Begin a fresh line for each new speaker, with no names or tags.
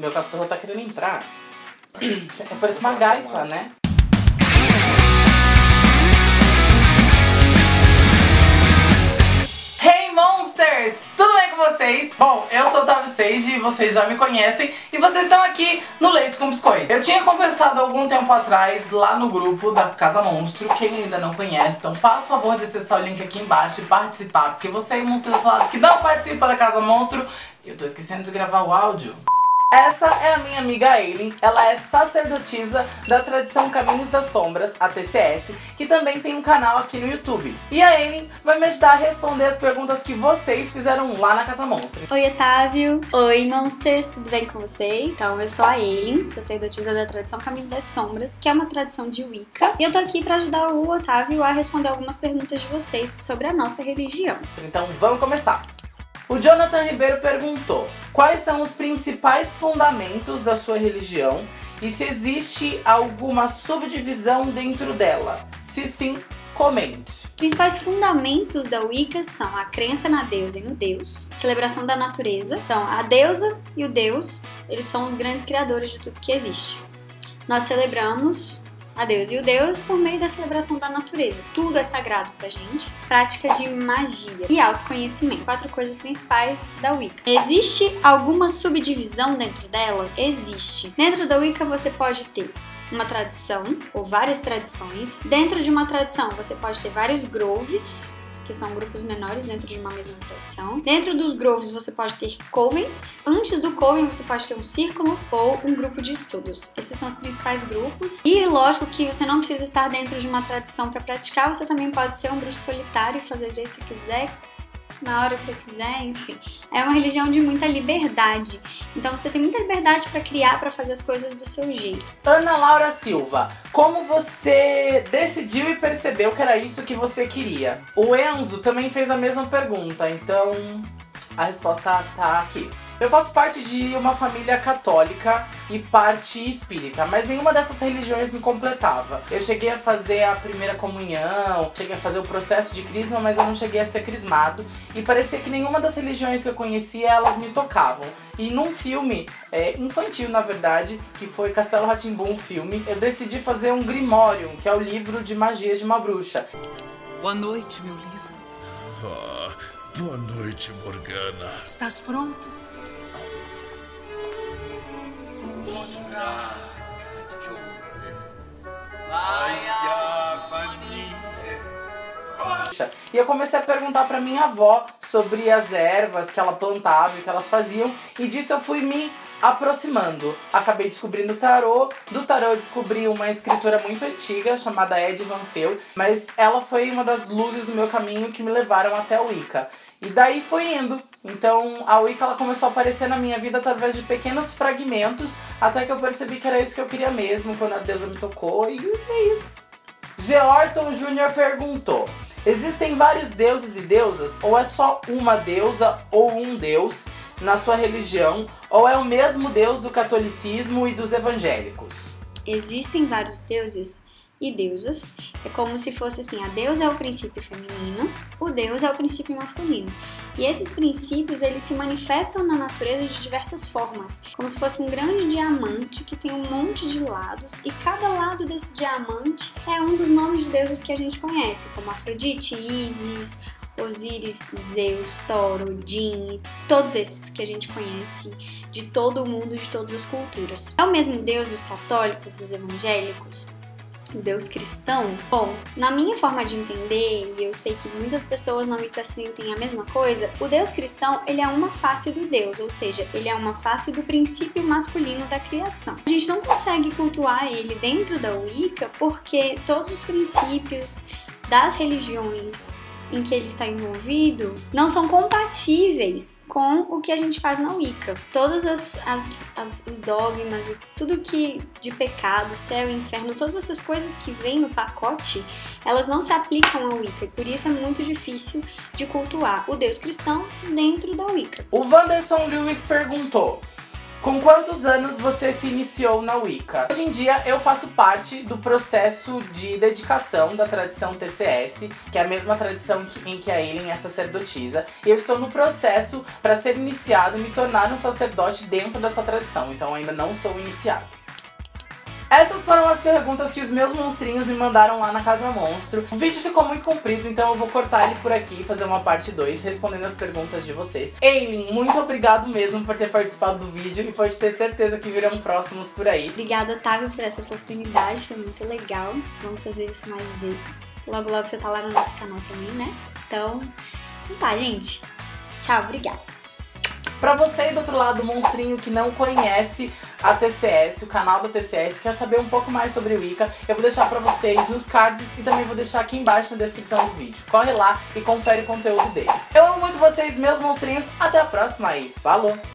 Meu cachorro tá querendo entrar. É parece uma gaita, né? Hey Monsters! Tudo bem com vocês? Bom, eu sou o Otávio Seiji, vocês já me conhecem e vocês estão aqui no Leite com Biscoito. Eu tinha conversado algum tempo atrás lá no grupo da Casa Monstro, quem ainda não conhece, então faça o favor de acessar o link aqui embaixo e participar, porque você aí, monstro, falado que não participa da Casa Monstro, eu tô esquecendo de gravar o áudio. Essa é a minha amiga Aileen, ela é sacerdotisa da tradição Caminhos das Sombras, a TCS, que também tem um canal aqui no YouTube. E a Aileen vai me ajudar a responder as perguntas que vocês fizeram lá na Casa Monstro.
Oi, Otávio! Oi, Monsters! Tudo bem com vocês? Então, eu sou a Aileen, sacerdotisa da tradição Caminhos das Sombras, que é uma tradição de Wicca. E eu tô aqui pra ajudar o Otávio a responder algumas perguntas de vocês sobre a nossa religião.
Então vamos começar! O Jonathan Ribeiro perguntou quais são os principais fundamentos da sua religião e se existe alguma subdivisão dentro dela. Se sim, comente.
Os principais fundamentos da Wicca são a crença na deusa e no deus, celebração da natureza. Então, a deusa e o deus, eles são os grandes criadores de tudo que existe. Nós celebramos a Deus e o Deus por meio da celebração da natureza. Tudo é sagrado pra gente. Prática de magia e autoconhecimento. Quatro coisas principais da Wicca. Existe alguma subdivisão dentro dela? Existe. Dentro da Wicca você pode ter uma tradição ou várias tradições. Dentro de uma tradição você pode ter vários groves, que são grupos menores dentro de uma mesma tradição. Dentro dos groves você pode ter covens. Antes do coven você pode ter um círculo ou um grupo de estudos. Esses são os principais grupos. E lógico que você não precisa estar dentro de uma tradição para praticar, você também pode ser um bruxo solitário e fazer do jeito que você quiser, na hora que você quiser, enfim. É uma religião de muita liberdade. Então você tem muita liberdade para criar, para fazer as coisas do seu jeito.
Ana Laura Silva, como você decidiu e percebeu que era isso que você queria? O Enzo também fez a mesma pergunta, então a resposta tá aqui. Eu faço parte de uma família católica e parte espírita, mas nenhuma dessas religiões me completava. Eu cheguei a fazer a primeira comunhão, cheguei a fazer o processo de crisma, mas eu não cheguei a ser crismado. E parecia que nenhuma das religiões que eu conhecia, elas me tocavam. E num filme é, infantil, na verdade, que foi Castelo Ratimbum filme, eu decidi fazer um Grimório, que é o livro de magia de uma bruxa.
Boa noite, meu livro.
Ah, boa noite, Morgana.
Estás pronto?
E eu comecei a perguntar pra minha avó sobre as ervas que ela plantava e que elas faziam. E disso eu fui me aproximando. Acabei descobrindo o tarô. Do tarô eu descobri uma escritora muito antiga chamada Ed Van Feel. Mas ela foi uma das luzes no meu caminho que me levaram até o Wicca. E daí foi indo. Então a Wicca ela começou a aparecer na minha vida através de pequenos fragmentos, até que eu percebi que era isso que eu queria mesmo, quando a deusa me tocou, e é isso. Georton Jr. perguntou, existem vários deuses e deusas, ou é só uma deusa ou um deus na sua religião, ou é o mesmo deus do catolicismo e dos evangélicos?
Existem vários deuses e deusas. É como se fosse assim, a deusa é o princípio feminino, o deus é o princípio masculino. E esses princípios, eles se manifestam na natureza de diversas formas, como se fosse um grande diamante que tem um monte de lados, e cada lado desse diamante é um dos nomes de deuses que a gente conhece, como Afrodite, Isis, Osíris, Zeus, Thor, Odin, todos esses que a gente conhece de todo o mundo, de todas as culturas. É o mesmo Deus dos católicos, dos evangélicos, Deus cristão? Bom, na minha forma de entender, e eu sei que muitas pessoas não me sentem a mesma coisa, o Deus cristão, ele é uma face do Deus, ou seja, ele é uma face do princípio masculino da criação. A gente não consegue cultuar ele dentro da Wicca porque todos os princípios das religiões em que ele está envolvido não são compatíveis com o que a gente faz na Wicca. Todos as, as, as, os dogmas tudo que de pecado, céu inferno, todas essas coisas que vêm no pacote, elas não se aplicam à Wicca. E por isso é muito difícil de cultuar o Deus cristão dentro da Wicca.
O Wanderson Lewis perguntou: Com quantos anos você se iniciou na Wicca? Hoje em dia eu faço parte do processo de dedicação da tradição TCS, que é a mesma tradição em que a Eileen é sacerdotisa, e eu estou no processo para ser iniciado e me tornar um sacerdote dentro dessa tradição, então ainda não sou iniciado. Essas foram as perguntas que os meus monstrinhos me mandaram lá na Casa Monstro. O vídeo ficou muito comprido, então eu vou cortar ele por aqui e fazer uma parte 2, respondendo as perguntas de vocês. Eileen, muito obrigado mesmo por ter participado do vídeo e pode ter certeza que virão próximos por aí.
Obrigada, Otávio, por essa oportunidade, foi muito legal. Vamos fazer isso mais vezes. Logo, logo você tá lá no nosso canal também, né? Então, tá, gente. Tchau, obrigada.
Pra você do outro lado, monstrinho que não conhece a TCS, o canal da TCS, quer saber um pouco mais sobre o Wicca, eu vou deixar pra vocês nos cards e também vou deixar aqui embaixo na descrição do vídeo. Corre lá e confere o conteúdo deles. Eu amo muito vocês, meus monstrinhos. Até a próxima aí. Falou!